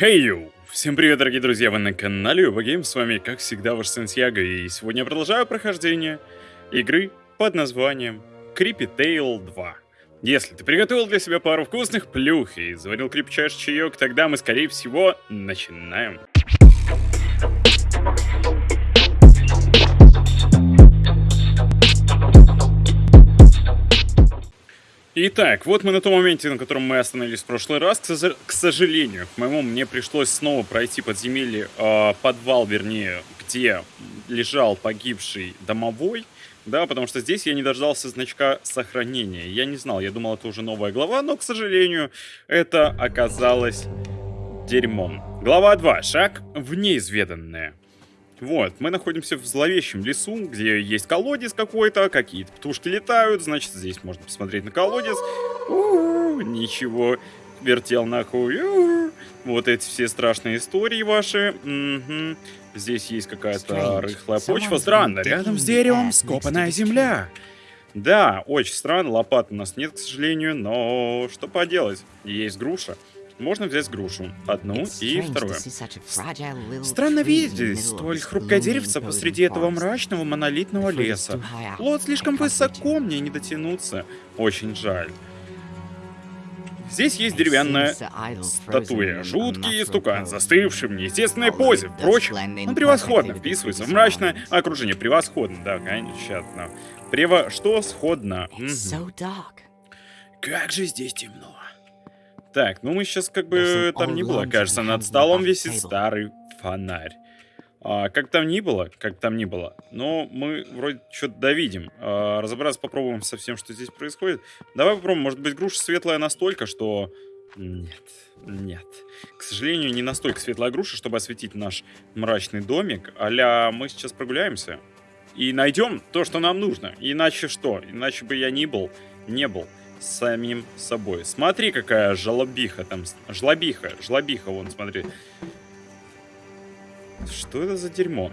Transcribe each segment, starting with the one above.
Hey Всем привет, дорогие друзья, вы на канале Убагейм, с вами, как всегда, ваш Сантьяго, и сегодня я продолжаю прохождение игры под названием Creepy Tale 2. Если ты приготовил для себя пару вкусных плюх и заварил крепчайший чаек, тогда мы, скорее всего, начинаем. Итак, вот мы на том моменте, на котором мы остановились в прошлый раз. К, сожалению, к моему, мне пришлось снова пройти подземелье, э, подвал, вернее, где лежал погибший домовой. Да, потому что здесь я не дождался значка сохранения. Я не знал, я думал, это уже новая глава, но, к сожалению, это оказалось дерьмом. Глава 2. Шаг в неизведанное. Вот, мы находимся в зловещем лесу, где есть колодец какой-то, какие-то птушки летают, значит, здесь можно посмотреть на колодец. У -у -у, ничего, вертел нахуй. У -у -у. Вот эти все страшные истории ваши. Угу. Здесь есть какая-то рыхлая почва. Странно, рядом с деревом скопанная земля. Да, очень странно, лопат у нас нет, к сожалению, но что поделать, есть груша. Можно взять грушу. Одну и вторую. Странно видеть столь хрупкое деревце посреди этого мрачного монолитного леса. Плод слишком высоко, мне не дотянуться. Очень жаль. Здесь есть деревянная статуя. Жуткий стукан, застывший в неестественной позе. Впрочем, он превосходно вписывается в мрачное окружение. Превосходно, да, конечно. Прево... Что сходно? Как же здесь темно. Так, ну мы сейчас как бы там не было. Кажется, над столом висит старый фонарь. А, как там ни было, как там ни было, но мы вроде что-то довидим. А, разобраться попробуем со всем, что здесь происходит. Давай попробуем, может быть, груша светлая настолько, что... Нет, нет. К сожалению, не настолько светлая груша, чтобы осветить наш мрачный домик. Аля, мы сейчас прогуляемся и найдем то, что нам нужно. Иначе что? Иначе бы я не был, не был самим собой. Смотри, какая жлобиха там. Жлобиха, жлобиха, вон, смотри. Что это за дерьмо?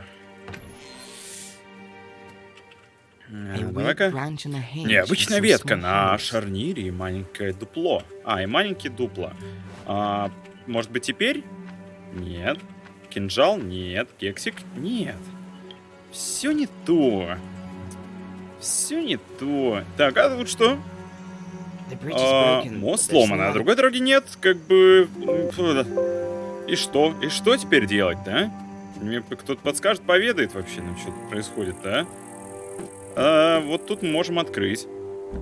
А, Давай-ка. Необычная ветка на шарнире и маленькое дупло. А, и маленькие дупла. А, может быть теперь? Нет. Кинжал? Нет. Кексик? Нет. Все не то. Все не то. Так, а тут что? А, мост сломан, а другой дороги нет, как бы... И что? И что теперь делать, да? Мне кто-то подскажет, поведает вообще нам, что тут происходит, да? А, вот тут мы можем открыть.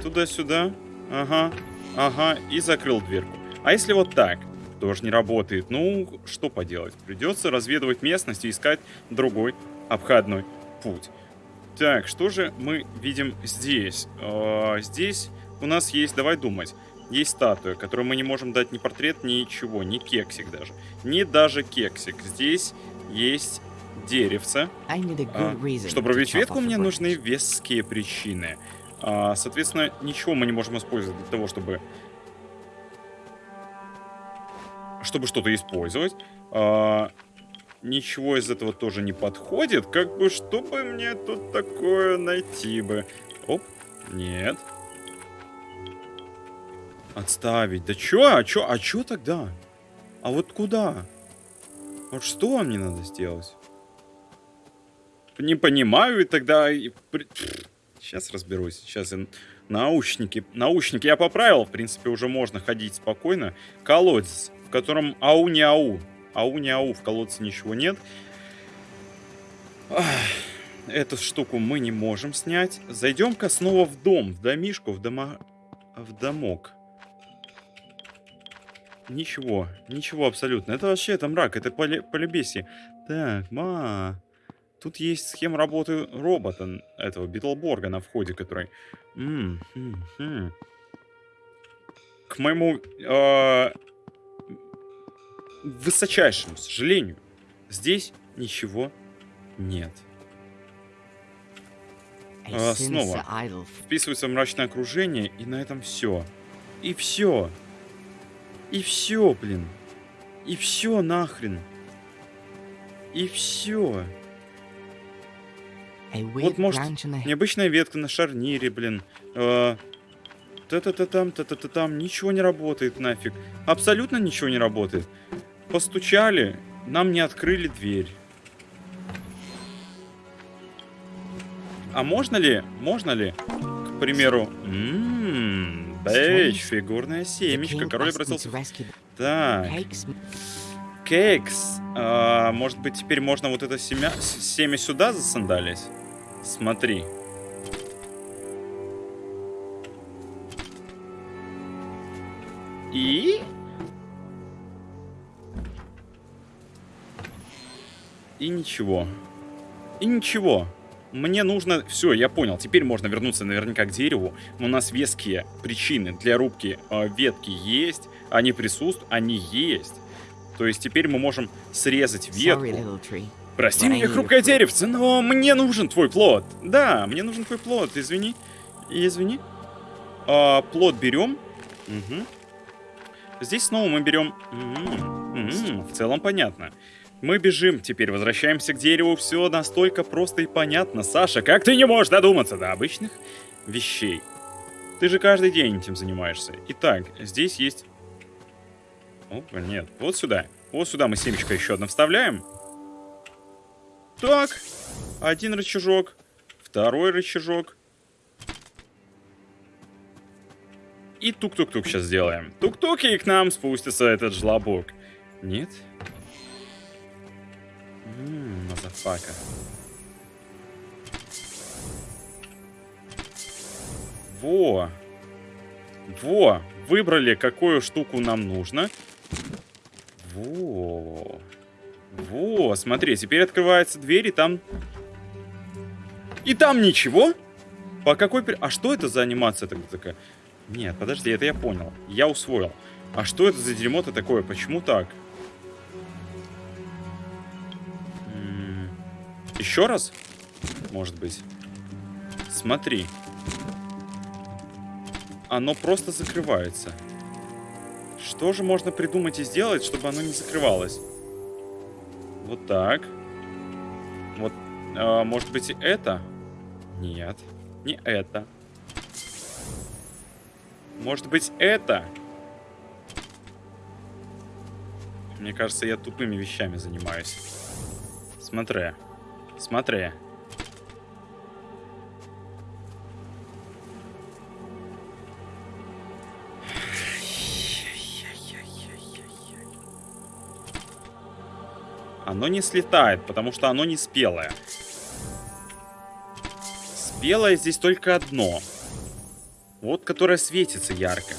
Туда-сюда. Ага. Ага. И закрыл дверку. А если вот так? Тоже не работает. Ну, что поделать? Придется разведывать местность и искать другой обходной путь. Так, что же мы видим здесь? А, здесь у нас есть, давай думать, есть статуя, которую мы не можем дать ни портрет, ничего, ни кексик даже. Ни даже кексик. Здесь есть деревце. А, чтобы рубить ветку, мне нужны веские причины. А, соответственно, ничего мы не можем использовать для того, чтобы... Чтобы что-то использовать. А, ничего из этого тоже не подходит. Как бы, чтобы мне тут такое найти бы? Оп, нет. Отставить. Да чё? А чё? А чё тогда? А вот куда? Вот что мне надо сделать? Не понимаю, и тогда... Сейчас разберусь. Сейчас я... Наушники. Наушники я поправил. В принципе, уже можно ходить спокойно. Колодец, в котором ау не ау. Ау не ау. В колодце ничего нет. Эту штуку мы не можем снять. Зайдем-ка снова в дом, в домишку, в дома... в домок. Ничего, ничего абсолютно. Это вообще, это мрак, это поле, полебесие. Так, ма... Тут есть схема работы робота, этого Битлборга на входе, который... М -м -м -м. К моему э высочайшему сожалению, здесь ничего нет. А, снова вписывается в мрачное окружение, и на этом все. И все. И все, блин. И все нахрен. И все. Вот может необычная ветка на шарнире, блин. Э, та-та-та-там, та-та-та-там. Ничего не работает нафиг. Абсолютно ничего не работает. постучали, нам не открыли дверь. А можно ли, можно ли, к примеру... Ммм, бэйдж, фигурная семечка. Король обратился... Так. Кейкс. А, может быть, теперь можно вот это семя... семя сюда засандалить? Смотри. И... И ничего. И ничего. Мне нужно... Все, я понял. Теперь можно вернуться наверняка к дереву. У нас веские причины для рубки э, ветки есть. Они присутствуют. Они есть. То есть теперь мы можем срезать ветку. Прости меня, хрупкое деревце, но мне нужен твой плод. Да, мне нужен твой плод, извини. Извини. А, плод берем. Угу. Здесь снова мы берем... -м -м, в целом понятно. Мы бежим, теперь возвращаемся к дереву. Все настолько просто и понятно. Саша, как ты не можешь додуматься до обычных вещей? Ты же каждый день этим занимаешься. Итак, здесь есть... Опа, нет. Вот сюда. Вот сюда мы семечко еще одно вставляем. Так. Один рычажок. Второй рычажок. И тук-тук-тук сейчас сделаем. Тук-тук, и к нам спустится этот жлобок. Нет? Ммм, mothafucka. Во! Во! Выбрали, какую штуку нам нужно. Во! Во, смотри, теперь открывается дверь, и там... И там ничего? По какой... А что это за анимация такая? Нет, подожди, это я понял. Я усвоил. А что это за дерьмо-то такое? Почему так? Еще раз? Может быть. Смотри. Оно просто закрывается. Что же можно придумать и сделать, чтобы оно не закрывалось? Вот так. Вот, э, может быть, и это? Нет, не это. Может быть, это? Мне кажется, я тупыми вещами занимаюсь. Смотри. Смотри. Оно не слетает, потому что оно не спелое. Спелое здесь только одно. Вот, которое светится ярко.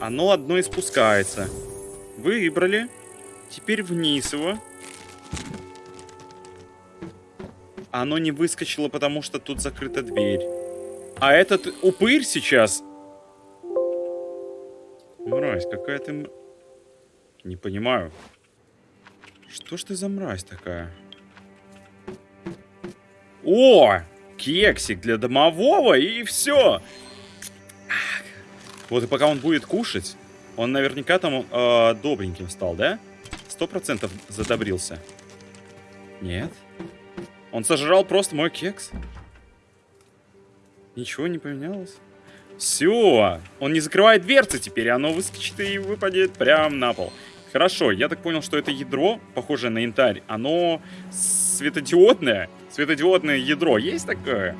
Оно одно и спускается. Выбрали. Теперь вниз его. Оно не выскочило, потому что тут закрыта дверь. А этот упырь сейчас... Мразь, какая ты... Не понимаю. Что ж ты за мразь такая? О! Кексик для домового и все. Вот и пока он будет кушать, он наверняка там э, добреньким стал, да? Сто процентов задобрился. Нет? Он сожрал просто мой кекс. Ничего не поменялось. Все, он не закрывает дверцы теперь, оно выскочит и выпадет прямо на пол. Хорошо, я так понял, что это ядро, похожее на янтарь, оно светодиодное. Светодиодное ядро есть такое?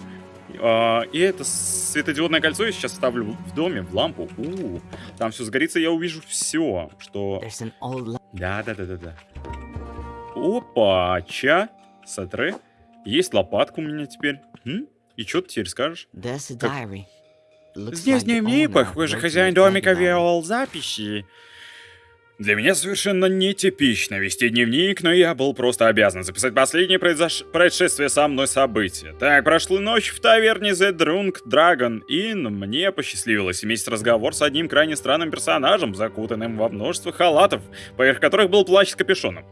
А, и это светодиодное кольцо я сейчас ставлю в доме, в лампу. У -у -у. Там все сгорится, я увижу все, что... Да-да-да-да-да. Опа, ча, смотри. Есть лопатка у меня теперь. М? И что ты теперь скажешь? Как... Здесь дневник, похоже, хозяин домика вел записи. Для меня совершенно нетипично вести дневник, но я был просто обязан записать последнее произош... происшествие со мной событие. Так, прошла ночь в таверне The Drunk Dragon Inn. Мне посчастливилось иметь разговор с одним крайне странным персонажем, закутанным во множество халатов, поверх которых был плащ с капюшоном.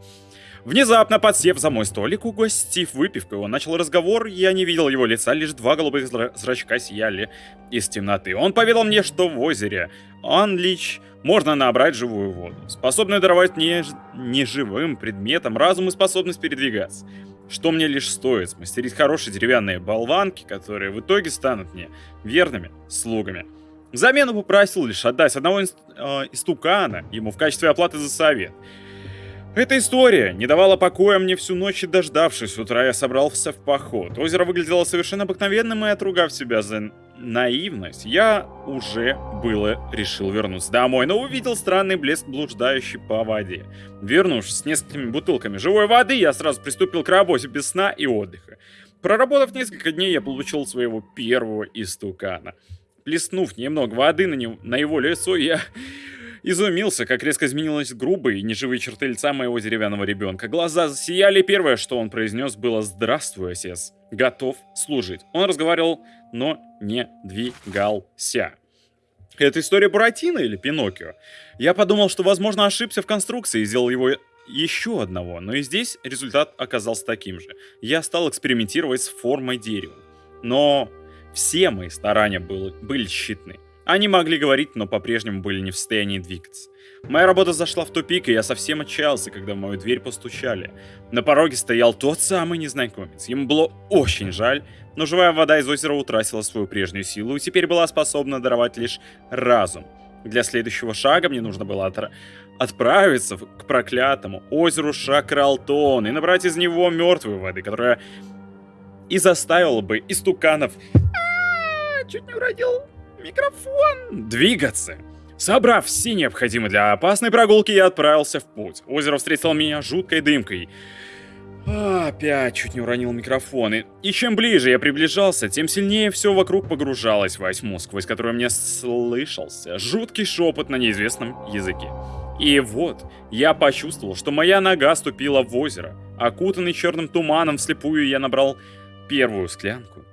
Внезапно, подсев за мой столик, угостив выпивкой, он начал разговор, я не видел его лица, лишь два голубых зрачка сияли из темноты. Он поведал мне, что в озере Анлич можно набрать живую воду, способную даровать не, неживым предметам разум и способность передвигаться. Что мне лишь стоит смастерить хорошие деревянные болванки, которые в итоге станут мне верными слугами. Взамен попросил лишь отдать одного э, истукана ему в качестве оплаты за совет. Эта история не давала покоя мне всю ночь и дождавшись утра, я собрался в поход. Озеро выглядело совершенно обыкновенным, и отругав себя за наивность, я уже было решил вернуться домой, но увидел странный блеск, блуждающий по воде. Вернувшись с несколькими бутылками живой воды, я сразу приступил к работе без сна и отдыха. Проработав несколько дней, я получил своего первого истукана. Плеснув немного воды на, него, на его лицо, я изумился, как резко изменилась грубые и неживые черты лица моего деревянного ребенка. Глаза засияли, первое, что он произнес, было «Здравствуй, отец, готов служить». Он разговаривал, но не двигался. Это история Буратино или Пиноккио? Я подумал, что, возможно, ошибся в конструкции и сделал его еще одного, но и здесь результат оказался таким же. Я стал экспериментировать с формой дерева. Но все мои старания были, были тщетны. Они могли говорить, но по-прежнему были не в состоянии двигаться. Моя работа зашла в тупик, и я совсем отчаялся, когда в мою дверь постучали. На пороге стоял тот самый незнакомец. Ему было очень жаль, но живая вода из озера утратила свою прежнюю силу и теперь была способна даровать лишь разум. Для следующего шага мне нужно было отра отправиться к проклятому озеру Шакралтон и набрать из него мертвой воды, которая и заставила бы истуканов... А, чуть не уродил микрофон. Двигаться. Собрав все необходимые для опасной прогулки, я отправился в путь. Озеро встретило меня жуткой дымкой. Опять чуть не уронил микрофон. И чем ближе я приближался, тем сильнее все вокруг погружалось в тьму, сквозь которую мне слышался жуткий шепот на неизвестном языке. И вот, я почувствовал, что моя нога ступила в озеро. Окутанный черным туманом вслепую я набрал первую склянку.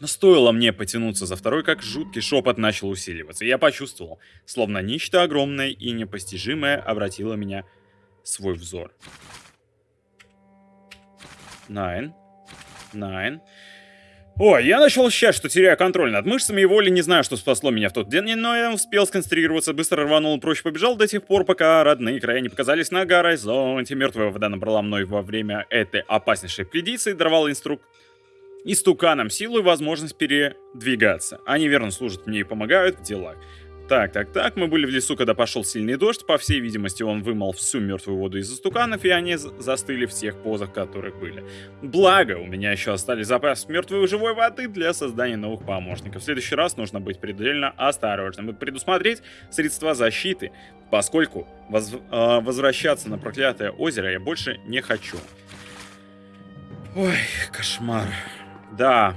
Но стоило мне потянуться за второй, как жуткий шепот начал усиливаться. Я почувствовал, словно нечто огромное и непостижимое обратило меня свой взор. Найн. Найн. Ой, я начал ощущать, что теряю контроль над мышцами и волей, не знаю, что спасло меня в тот день, но я успел сконцентрироваться, быстро рванул прочь побежал до тех пор, пока родные края не показались на горизонте. Мертвая вода набрала мной во время этой опаснейшей экспедиции, даровала инструк... истуканам силу и возможность передвигаться. Они верно служат мне и помогают в делах. Так, так, так, мы были в лесу, когда пошел сильный дождь. По всей видимости, он вымыл всю мертвую воду из истуканов, и они застыли в тех позах, которых были. Благо, у меня еще остались запасы мертвой и живой воды для создания новых помощников. В следующий раз нужно быть предельно осторожным и предусмотреть средства защиты, поскольку воз э, возвращаться на проклятое озеро я больше не хочу. Ой, кошмар. Да,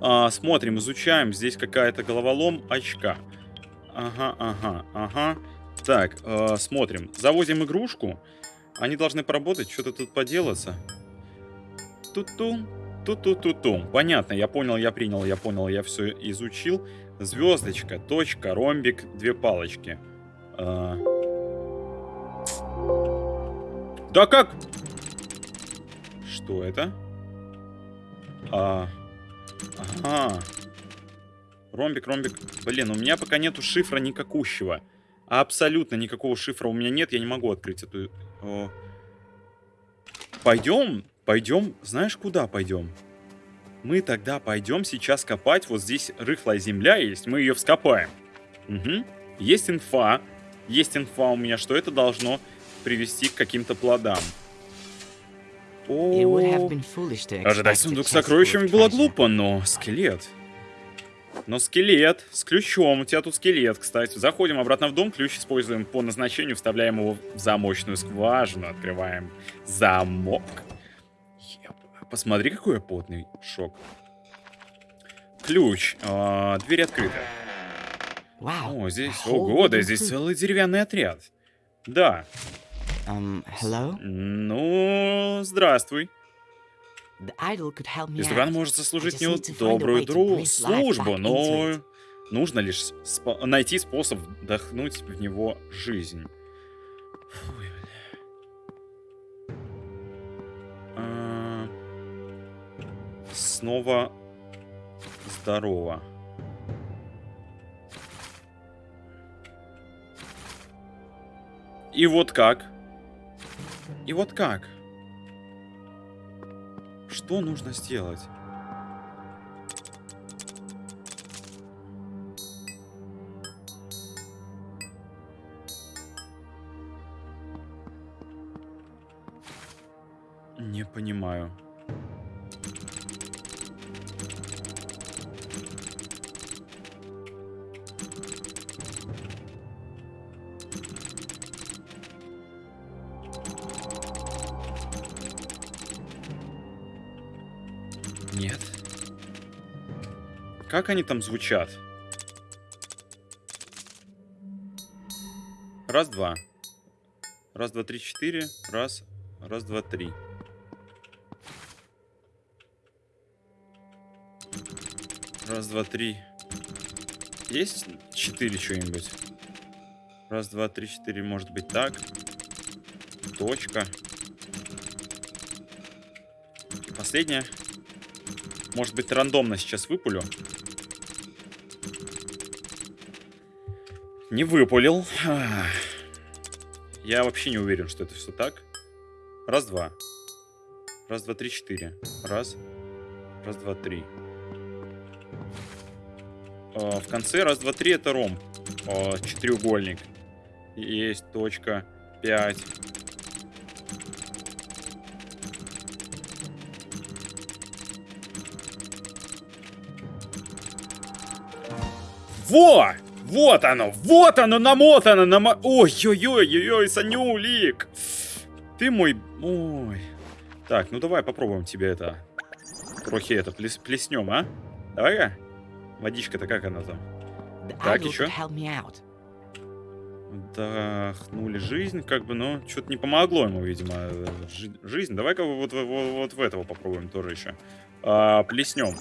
а, смотрим, изучаем. Здесь какая-то головолом очка. Ага, ага, ага. Так, э, смотрим. Завозим игрушку. Они должны поработать, что-то тут поделаться. Ту-ту, ту-ту-ту-ту. Понятно, я понял, я принял, я понял, я все изучил. Звездочка, точка, ромбик, две палочки. Э... Да как? Что это? А... Ага. Ромбик, ромбик. Блин, у меня пока нету шифра никакущего. Абсолютно никакого шифра у меня нет. Я не могу открыть эту... О. Пойдем, пойдем. Знаешь, куда пойдем? Мы тогда пойдем сейчас копать. Вот здесь рыхлая земля есть. Мы ее вскопаем. Угу. Есть инфа. Есть инфа у меня, что это должно привести к каким-то плодам. Ожидать сундук с сокровищами было глупо, но скелет. Но скелет с ключом. У тебя тут скелет, кстати. Заходим обратно в дом, ключ используем по назначению, вставляем его в замочную скважину, открываем замок. Посмотри, какой я потный. Шок. Ключ. А, дверь открыта. О, здесь... Ого, да здесь целый деревянный отряд. Да. Um, hello? Ну, здравствуй. Истукан может сослужить мне добрую дру службу, но нужно лишь спо найти способ вдохнуть в него жизнь. Фуй, а... Снова здорово. И вот как? И вот как? Что нужно сделать? Не понимаю. Как они там звучат? Раз, два. Раз, два, три, четыре. Раз, раз, два, три. Раз, два, три. Есть четыре что-нибудь? Раз, два, три, четыре. Может быть так. Точка. И последняя. Может быть, рандомно сейчас выпулю. Не выпулил. Я вообще не уверен, что это все так. Раз, два. Раз, два, три, четыре. Раз. Раз, два, три. А, в конце раз, два, три это ром. А, четыреугольник. Есть точка. Пять. Во! Вот оно! Вот оно намотано! Намо... Ой-ой-ой-ой-ой, Санюлик! Ты мой... Ой. Так, ну давай попробуем тебе это... Трохи это плес... плеснем, а? Давай-ка. Водичка-то как она там? Так, еще? Вдохнули жизнь, как бы, но что-то не помогло ему, видимо, жи жизнь. Давай-ка вот, вот, вот в этого попробуем тоже еще. А, плеснем.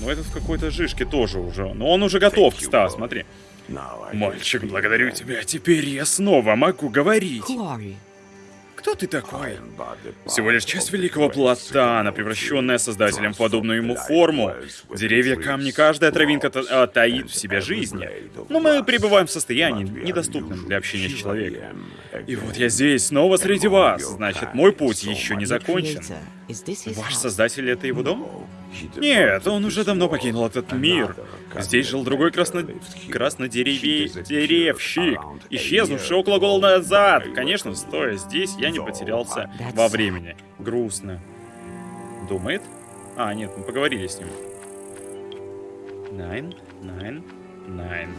Ну, этот в какой-то жишке тоже уже. Но он уже готов, Стас, смотри. Мальчик, благодарю тебя. Теперь я снова могу говорить. Кто ты такой? Всего лишь часть великого платана, превращенная создателем в подобную ему форму. Деревья, камни, каждая травинка та а, таит в себе жизнь. Но мы пребываем в состоянии, недоступном для общения с человеком. И вот я здесь, снова среди вас. Значит, мой путь еще не закончен. Ваш создатель — это его дом? Нет, он уже давно покинул этот мир. Здесь жил другой красно... краснодеревщик, исчезнувший около года назад. Конечно, стоя здесь, я не потерялся во времени. Грустно. Думает? А, нет, мы поговорили с ним. Nine, nine, nine.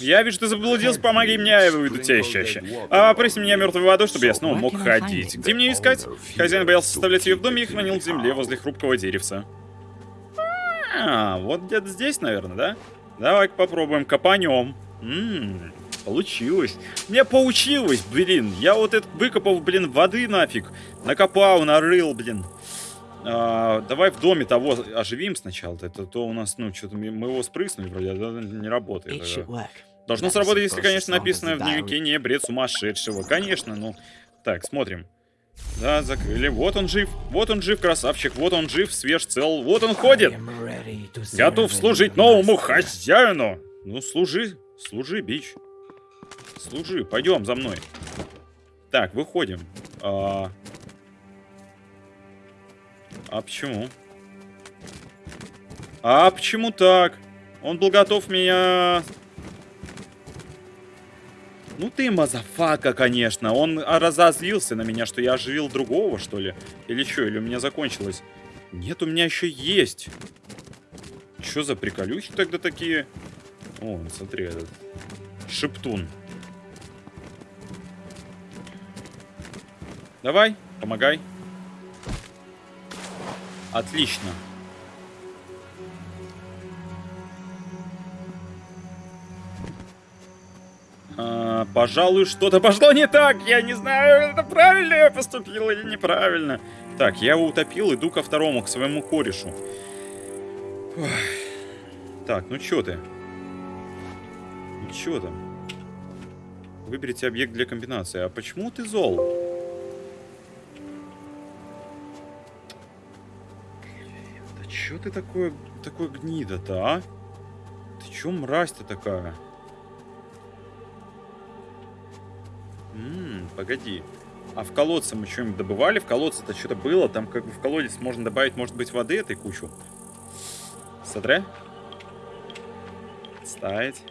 Я вижу, ты заблудился, помоги мне, я выведу тебя из чаще. А, прысь меня мертвой водой, чтобы я снова мог ходить. Где мне искать? Хозяин боялся оставлять ее в доме и хранил в земле возле хрупкого деревца. А, вот где-то здесь, наверное, да? давай попробуем, копанем. Ммм, получилось. Мне получилось, блин. Я вот это выкопал, блин, воды нафиг. Накопал, нарыл, блин. А, давай в доме того оживим сначала. Это то у нас, ну, что-то мы его спрыснули вроде, а не работает. Должно сработать, если, конечно, написано в дневнике не бред сумасшедшего. Конечно, ну. Так, смотрим. Да, закрыли. Вот он жив. Вот он жив, красавчик. Вот он жив, свеж, цел. Вот он ходит. Готов служить новому хозяину. Ну, служи. Служи, бич. Служи. Пойдем за мной. Так, выходим. А, а почему? А почему так? Он был готов меня... Ну ты mothafucka, конечно. Он разозлился на меня, что я оживил другого, что ли? Или что? Или у меня закончилось? Нет, у меня еще есть. Что за приколюхи тогда такие? О, смотри, этот шептун. Давай, помогай. Отлично. А, пожалуй, что-то пошло не так. Я не знаю, это правильно я поступил или неправильно. Так, я его утопил, иду ко второму, к своему корешу. Так, ну чё ты? Ну чё там? Выберите объект для комбинации. А почему ты зол? Чё ты такой, такой гнида-то, а? Ты чё мразь-то такая? Ммм, погоди. А в колодце мы что-нибудь добывали? В колодце-то что-то было. Там как бы в колодец можно добавить, может быть, воды этой кучу. Смотри. Ставить.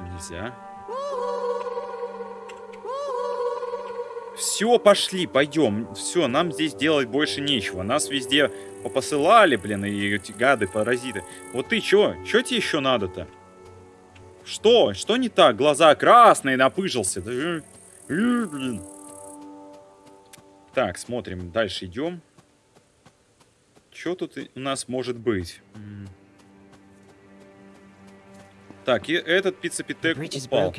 Нельзя. Все, пошли, пойдем. Все, нам здесь делать больше нечего. Нас везде попосылали, блин, и эти гады, паразиты. Вот ты чё? Чё тебе еще надо-то? Что? Что не так? Глаза красные, напыжился. Э, э, блин. Так, смотрим, дальше идем. Что тут у нас может быть? Так, и этот пиццепитек упал.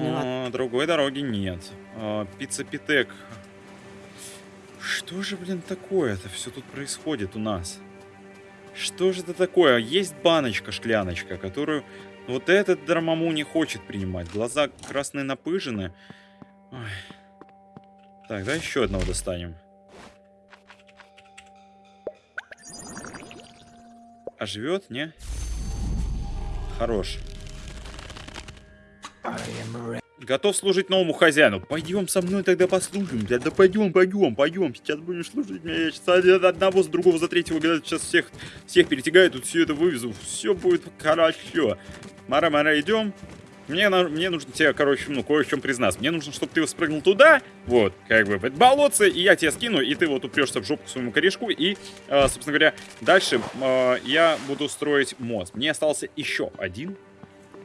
Но другой дороги нет. А, пиццепитек. Что же, блин, такое-то все тут происходит у нас? Что же это такое? Есть баночка, шкляночка, которую вот этот Драмаму не хочет принимать. Глаза красные напыжены. Ой. Так, да еще одного достанем. А живет, не? Хорош. Готов служить новому хозяину. Пойдем со мной тогда послужим. Да, да пойдем, пойдем, пойдем. Сейчас будешь служить мне. Я сейчас одного с другого за третьего года сейчас всех, всех перетягаю. Тут все это вывезу. Все будет хорошо. Мара, Мара, идем. Мне, мне нужно тебе, короче, ну, кое в чем признаться. Мне нужно, чтобы ты спрыгнул туда, вот, как бы, в это болотце, и я тебя скину, и ты вот упрешься в жопу к своему корешку, и, э, собственно говоря, дальше э, я буду строить мост. Мне остался еще один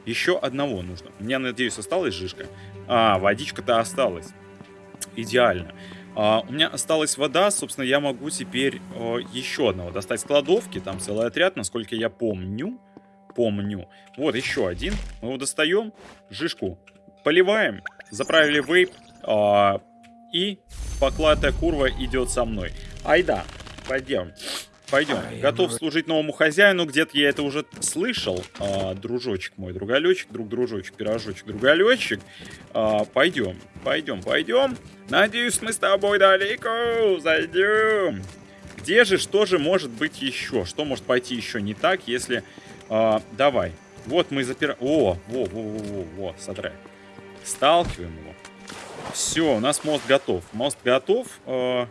еще одного нужно. Мне, надеюсь, осталась жишка. А, водичка-то осталась. Идеально. А, у меня осталась вода, собственно, я могу теперь а, еще одного достать с кладовки. Там целый отряд, насколько я помню. Помню. Вот еще один. Мы его достаем. Жишку поливаем. Заправили вейп. А, и поклатая курва идет со мной. Айда, пойдем. Пойдем. Готов служить новому хозяину. Где-то я это уже слышал. А, дружочек мой, другалечек, друг-дружочек, пирожочек, другалечек. А, пойдем, пойдем, пойдем. Надеюсь, мы с тобой далеко зайдем. Где же, что же может быть еще? Что может пойти еще не так, если... А, давай. Вот мы запираем... О, во, во, во, во, во, смотри. Сталкиваем его. Все, у нас мост готов. Мост готов. А,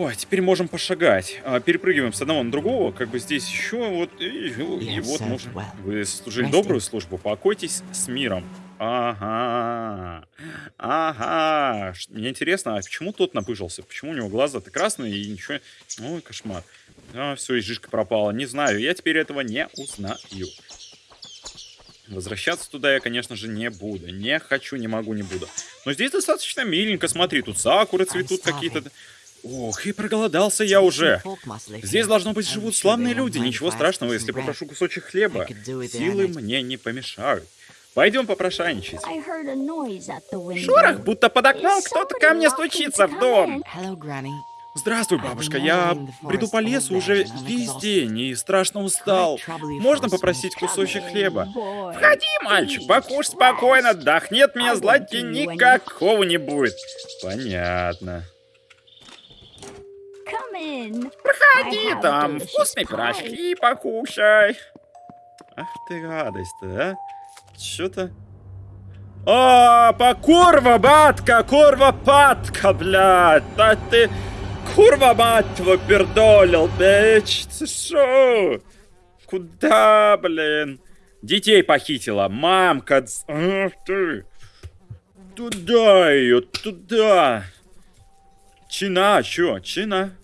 Ой, теперь можем пошагать. А, перепрыгиваем с одного на другого. Как бы здесь еще вот... И, и, и вот можно... Вы служили добрую службу. Покойтесь с миром. Ага. Ага. Мне интересно, а почему тот напыжился? Почему у него глаза-то красные и ничего... Ой, кошмар. А, все, и жишка пропала. Не знаю, я теперь этого не узнаю. Возвращаться туда я, конечно же, не буду. Не хочу, не могу, не буду. Но здесь достаточно миленько. Смотри, тут сакуры цветут какие-то. Ох, и проголодался я уже. Здесь, должно быть, живут славные люди. Ничего страшного, если попрошу кусочек хлеба. Силы мне не помешают. Пойдем попрошайничать. Шорох, будто под окном кто-то ко мне стучится в дом. Здравствуй, бабушка. Я приду по лесу уже весь день и страшно устал. Можно попросить кусочек хлеба? Входи, мальчик, покушай спокойно, отдохнет меня злати никакого не будет. Понятно. Проходи там, вкусные пирожки покушай. Ах ты гадость-то, а? Чё-то... О, по курва, батка, курва, патка, блядь. Да ты... Курва, мать твою, пердолил, бич. Ты шо? Куда, блин? Детей похитила, мамка. Ах ты. Туда ее, туда. Чина, чё, чина?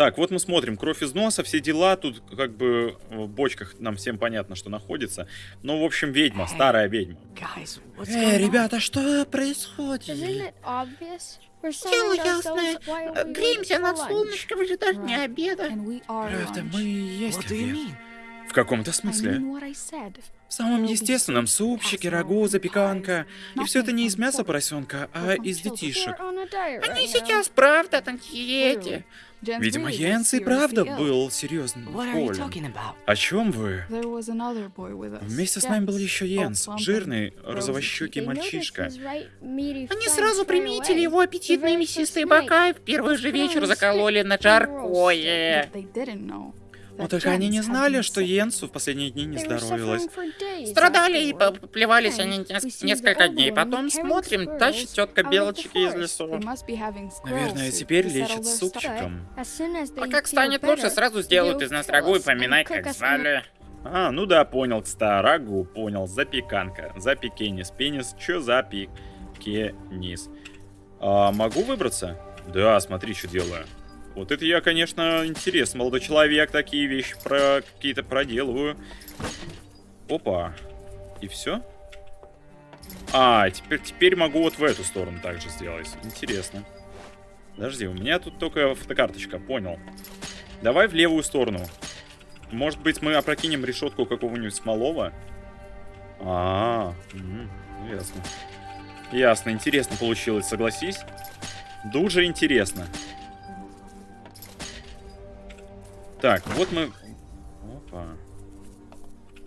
Так, вот мы смотрим, кровь из носа, все дела, тут как бы в бочках нам всем понятно, что находится. Ну, в общем, ведьма, старая ведьма. Эй, ребята, что происходит? Дело ясное. Греемся над солнышком в ожидании обеда. Правда, мы и есть обед. В каком-то смысле. В самом естественном супчике, рагу, запеканка. И все это не из мяса поросенка, а из детишек. Они сейчас правда на диете. Видимо, Йенс и правда был серьезным болен. О чем вы? Вместе с нами был еще Йенс, жирный, розовощекий мальчишка. Они сразу приметили его аппетитные мясистые бока и в первый же вечер закололи на жаркое. Но только они не знали, что Йенсу в последние дни не здоровилось. Страдали и поплевались они несколько дней. Потом смотрим, тащит тетка белочки из лесу. Наверное, теперь лечат супчиком. А как станет лучше, сразу сделают из нас рагу и поминай, как звали. А, ну да, понял, кстати, рагу, понял, запеканка, запекенис, пенис, чё запекенис? А, могу выбраться? Да, смотри, что делаю. Вот это я, конечно, интересно, молодой человек, такие вещи про какие-то проделываю. Опа. И все? А, теперь, теперь могу вот в эту сторону также сделать. Интересно. Подожди, у меня тут только фотокарточка, понял. Давай в левую сторону. Может быть, мы опрокинем решетку какого-нибудь смолова? А, -а, -а ну, ясно. Ясно, интересно получилось, согласись? Дуже интересно. Так, вот мы... Опа.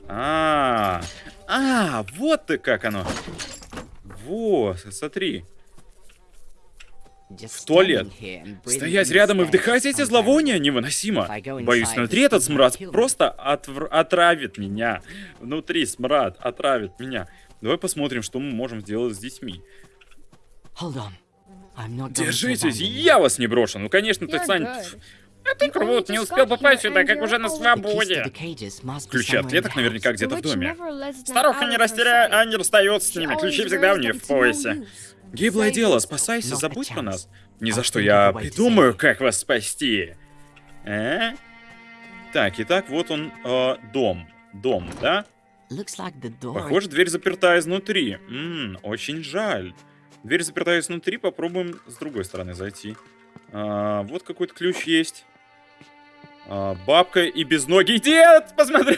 А, -а, -а, а, вот ты как оно. Вот, смотри. В туалет. Стоять рядом и вдыхать эти зловония невыносимо. Боюсь, внутри этот смрад просто отвр... отравит меня. Внутри смрад отравит меня. Давай посмотрим, что мы можем сделать с детьми. Держитесь, я вас не брошу. Ну, конечно, ты, Сань... А ты крут, не успел попасть сюда, как уже на свободе. Ключи от клеток наверняка где-то в доме. Старуха не растеряет, а не расстается с ними. Ключи всегда у нее в поясе. Гиблое дело, спасайся, забудь про нас. Ни за что я придумаю, как вас спасти. Э? Так, итак, вот он, э, дом. Дом, да? Похоже, дверь заперта изнутри. Ммм, очень жаль. Дверь заперта изнутри, попробуем с другой стороны зайти. А, вот какой-то ключ есть. А, бабка и безногий дед! Посмотри!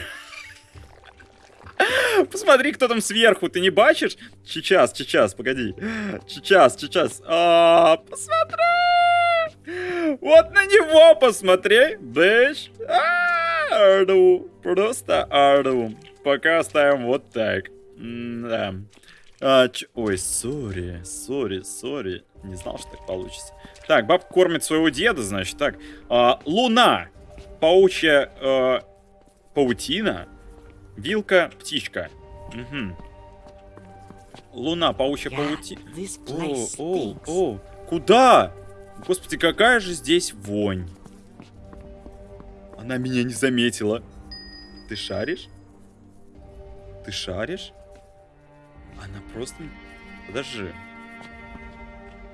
Посмотри, кто там сверху, ты не бачишь? Сейчас, сейчас, погоди. Сейчас, сейчас. А, посмотри! Вот на него посмотри. Бэш. Арду. Просто арду. Пока оставим вот так. да. А. Ой, сори, сори, сори. Не знал, что так получится. Так, бабка кормит своего деда, значит. Так, а, луна. Паучья а, паутина. Вилка, птичка. Угу. Луна, паучья паутина. О, о, о. Куда? Господи, какая же здесь вонь. Она меня не заметила. Ты шаришь? Ты шаришь? Она просто... Подожди.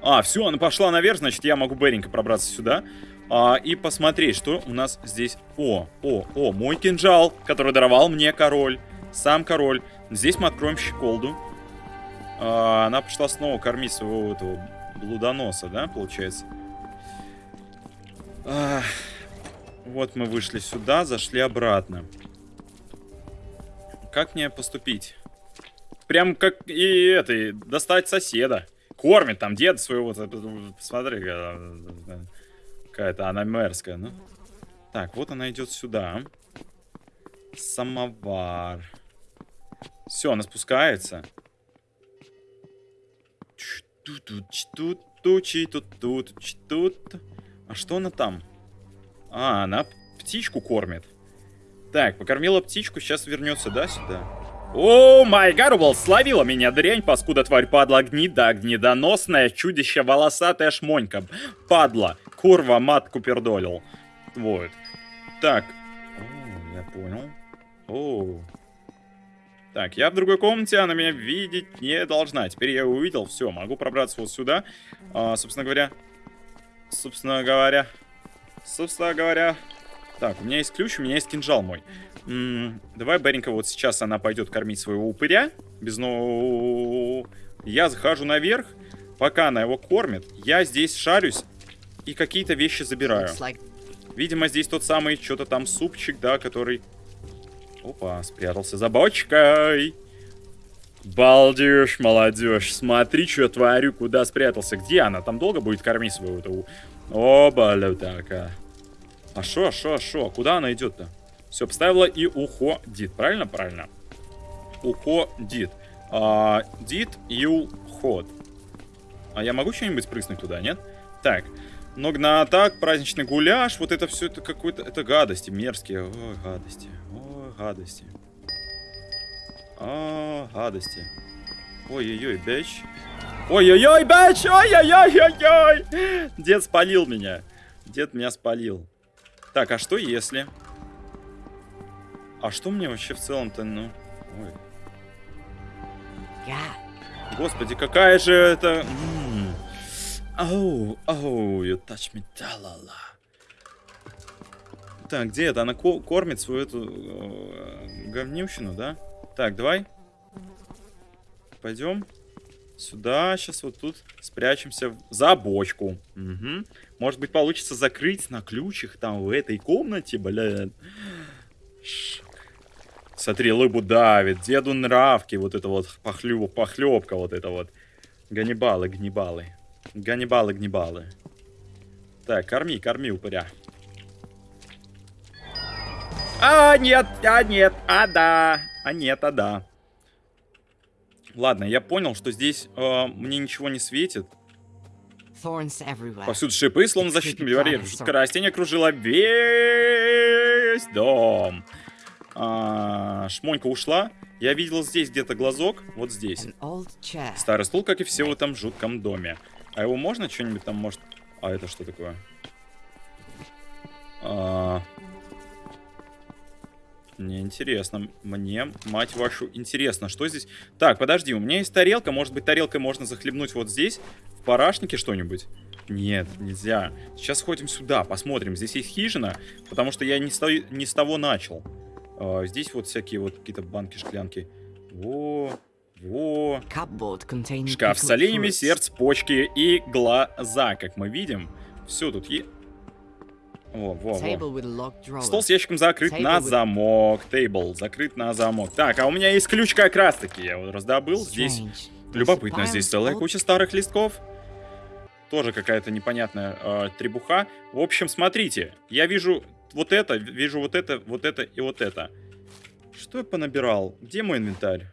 А, все, она пошла наверх, значит, я могу быренько пробраться сюда. А, и посмотреть, что у нас здесь... О, о, о, мой кинжал, который даровал мне король. Сам король. Здесь мы откроем щеколду. А, она пошла снова кормить своего этого блудоноса, да, получается? А, вот мы вышли сюда, зашли обратно. Как мне поступить? Прям как и этой, достать соседа. Кормит там дед своего, посмотри, какая-то она мерзкая, ну. Так, вот она идет сюда. Самовар. Все, она спускается. А что она там? А, она птичку кормит. Так, покормила птичку, сейчас вернется, да, сюда? О, май гарбл, словила меня дрянь, паскуда тварь, падла, гнида, гнидоносная, чудище, волосатая шмонька. Падла, курва, матку пердолил. Вот. Так. О, я понял. О. Так, я в другой комнате, она меня видеть не должна. Теперь я увидел, все, могу пробраться вот сюда. А, собственно говоря, собственно говоря, собственно говоря. Так, у меня есть ключ, у меня есть кинжал мой. М -м, давай, Беренька, вот сейчас она пойдет кормить своего упыря. Без но... Я захожу наверх. Пока она его кормит, я здесь шарюсь и какие-то вещи забираю. Видимо, здесь тот самый что-то там супчик, да, который... Опа, спрятался за бочкой. Балдеж, молодежь. Смотри, что я творю, куда спрятался. Где она? Там долго будет кормить своего-то... О, балютака. А шо, а шо, а шо? Куда она идет-то? Все, поставила и уходит. Правильно? Правильно. Уходит. А, дит и уход. А я могу что-нибудь прыснуть туда, нет? Так. Ног на атак, праздничный гуляш. Вот это все, это какой-то... Это гадости мерзкие. Ой, гадости. Ой, гадости. О, гадости. Ой-ой-ой, бэч. Ой-ой-ой, бэч! Ой-ой-ой-ой-ой! Дед спалил меня. Дед меня спалил. Так, а что если... А что мне вообще в целом-то, ну... Ой. Господи, какая же это... Оу, оу, you touch me, та-ла-ла. Так, где это? Она ко- кормит свою эту э, говнющину, да? Так, давай. Пойдем. Сюда, сейчас вот тут спрячемся за бочку. Мгм. Может быть, получится закрыть на ключах там в этой комнате, блядь. Смотри, лыбу давит, деду нравки, вот это вот похлю, похлебка, вот это вот. Ганнибалы, гнибалы. Ганнибалы, гнибалы. Так, корми, корми, упыря. А, нет, а, нет, а, да. А, нет, а, да. Ладно, я понял, что здесь э, мне ничего не светит. Повсюду шипы, словно защитный барьер. Жуткое растение окружило весь дом. А, шмонька ушла. Я видел здесь где-то глазок. Вот здесь. Старый стул, как и все в этом жутком доме. А его можно что-нибудь там, может... А это что такое? А... Мне интересно. Мне, мать вашу, интересно, что здесь... Так, подожди, у меня есть тарелка. Может быть, тарелкой можно захлебнуть вот здесь? В парашнике что-нибудь? Нет, нельзя. Сейчас сходим сюда, посмотрим. Здесь есть хижина, потому что я не с, той- не с того начал. А, здесь вот всякие вот какие-то банки, шклянки. Во, во. Шкаф с оленями, сердце, почки и глаза, как мы видим. Все тут есть. Во, во, во. Стол с ящиком закрыт Table на with- замок. Тейбл закрыт на замок. Так, а у меня есть ключ как раз таки. Я его раздобыл. Здесь Strange. Любопытно. Здесь целая куча старых листков. Тоже какая-то непонятная э, требуха. В общем, смотрите. Я вижу вот это, вижу вот это, вот это и вот это. Что я понабирал? Где мой инвентарь?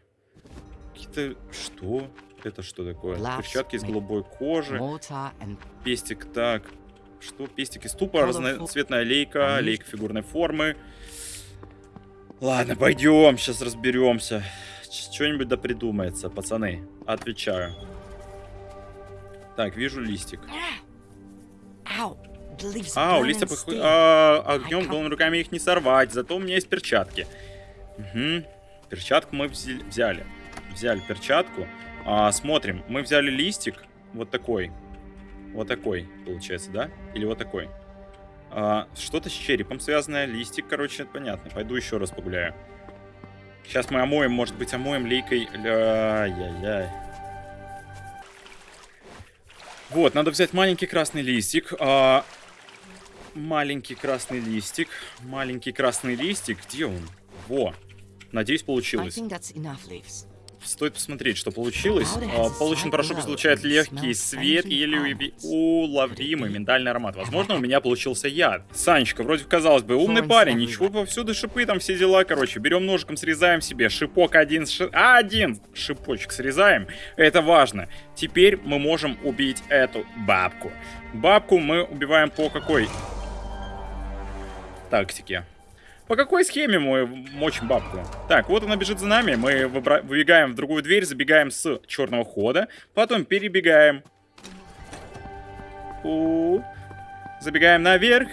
Какие-то... Что? Это что такое? Перчатки из голубой кожи. Пестик, так. Что? Пестик из тупа, разноцветная лейка, А лейка фигурной формы. Ладно, пойдем, сейчас разберемся. Что-нибудь да придумается, пацаны. Отвечаю. Так, вижу листик. leaves А, листья пох... а, огнем can't- голыми руками их не сорвать, зато у меня есть перчатки. Угу. Перчатку мы взя- взяли. Взяли перчатку. А, смотрим, мы взяли листик вот такой. Вот такой, получается, да? Или вот такой. А, что-то с черепом связанное, листик, короче, понятно. Пойду еще раз погуляю. Сейчас мы омоем, может быть, омоем лейкой. Ай-яй-яй. Вот, надо взять маленький красный листик. а, маленький красный листик. Маленький красный листик. Где он? Во. Надеюсь, получилось. Стоит посмотреть, что получилось. А, Получен порошок излучает легкий свет и almond. уловимый миндальный аромат. Возможно, у меня получился яд. Санечка, вроде казалось бы, умный парень, ничего, повсюду шипы, там все дела, короче. Берем ножиком, срезаем себе шипок один, ши- один шипочек срезаем. Это важно. Теперь мы можем убить эту бабку. Бабку мы убиваем по какой тактике? По какой схеме мы мочим бабку? Так, вот она бежит за нами. Мы выбегаем в другую дверь, забегаем с черного хода. Потом перебегаем. У. Забегаем наверх.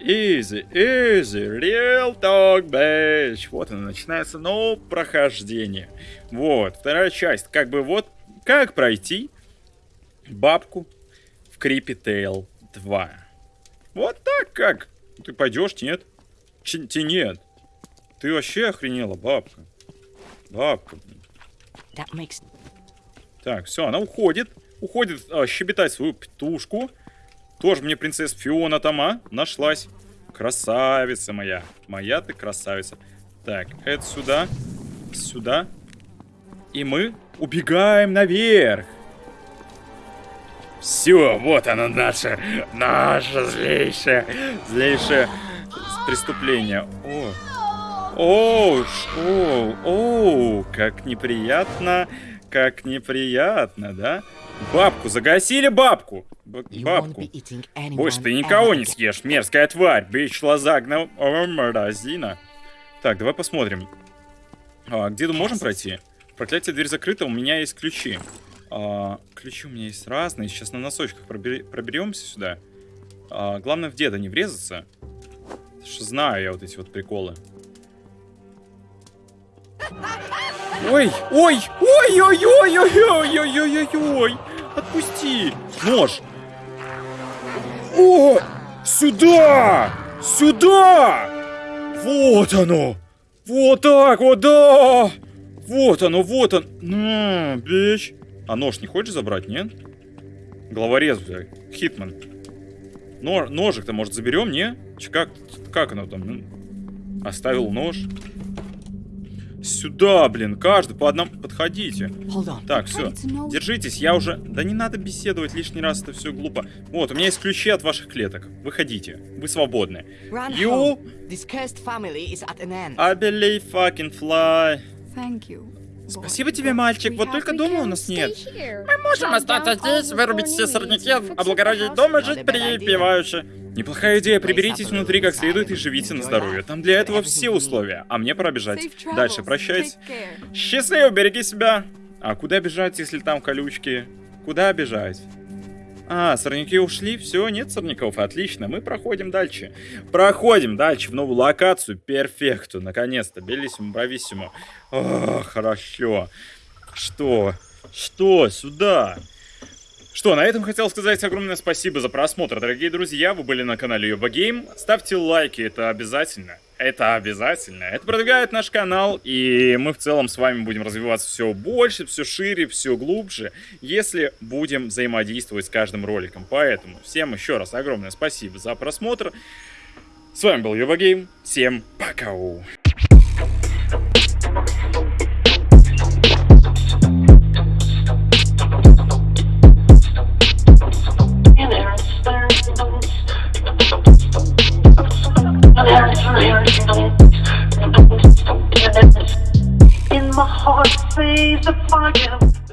Easy, easy, real talk, bitch. Вот она, начинается новое прохождение. Вот, вторая часть. Как бы вот, как пройти бабку в Creepy Tale 2. Вот так как. Ты пойдешь, нет? Ти нет. Ты вообще охренела, бабка. Бабка. makes Так, все, она уходит. Уходит а, щебетать свою птушку. Тоже мне принцесса Фиона там, а? Нашлась. Красавица моя. Моя ты красавица. Так, это сюда. Сюда. И мы убегаем наверх. Все, вот оно наше, наше злейшее, злейшее преступление. О, о, о, о, как неприятно, как неприятно, да? Бабку, загасили бабку. Б- бабку. Больше ты никого не съешь, мерзкая тварь, бич лазагна морозина. Так, давай посмотрим. А, где мы можем пройти? Проклятие, дверь закрыта, у меня есть ключи. А, ключи у меня есть разные, сейчас на носочках пробери- проберемся сюда. А, главное в деда не врезаться. Знаю я вот эти вот приколы. Ой, ой, ой, ой, ой, ой, ой, ой, ой, ой, ой. Отпусти. Нож. О, сюда, сюда. Вот оно. Вот так вот, да. Вот оно, вот он. На, бич. А нож не хочешь забрать, нет? Головорез, блядь. Хитман. Но, ножик-то, может, заберем, не? Че, как, как оно там? Оставил нож. Сюда, блин, каждый по одному. Подходите. Так, все. Держитесь, я уже... Да не надо беседовать лишний раз, это все глупо. Вот, у меня есть ключи от ваших клеток. Выходите. Вы свободны. You-. I believe fucking fly. Thank you. Спасибо тебе, мальчик. Вот только дома у нас нет. Мы можем остаться здесь, вырубить все сорняки, облагородить дом и жить припевающе. Неплохая идея, приберитесь внутри как следует и живите на здоровье. Там для этого все условия, а мне пора бежать. Дальше, прощайте. Счастливо, береги себя. А куда бежать, если там колючки? Куда бежать? А, сорняки ушли, все, нет сорняков, отлично, мы проходим дальше. Проходим дальше в новую локацию, перфекту, наконец-то, белиссимо, брависсимо. О, хорошо. Что? Что? Сюда? Что, на этом хотел сказать огромное спасибо за просмотр, дорогие друзья. Вы были на канале Йоба Гейм. Ставьте лайки, это обязательно. Это обязательно. Это продвигает наш канал, и мы в целом с вами будем развиваться все больше, все шире, все глубже, если будем взаимодействовать с каждым роликом. Поэтому всем еще раз огромное спасибо за просмотр. С вами был Йоба Гейм. Всем пока. In my heart, say the fire.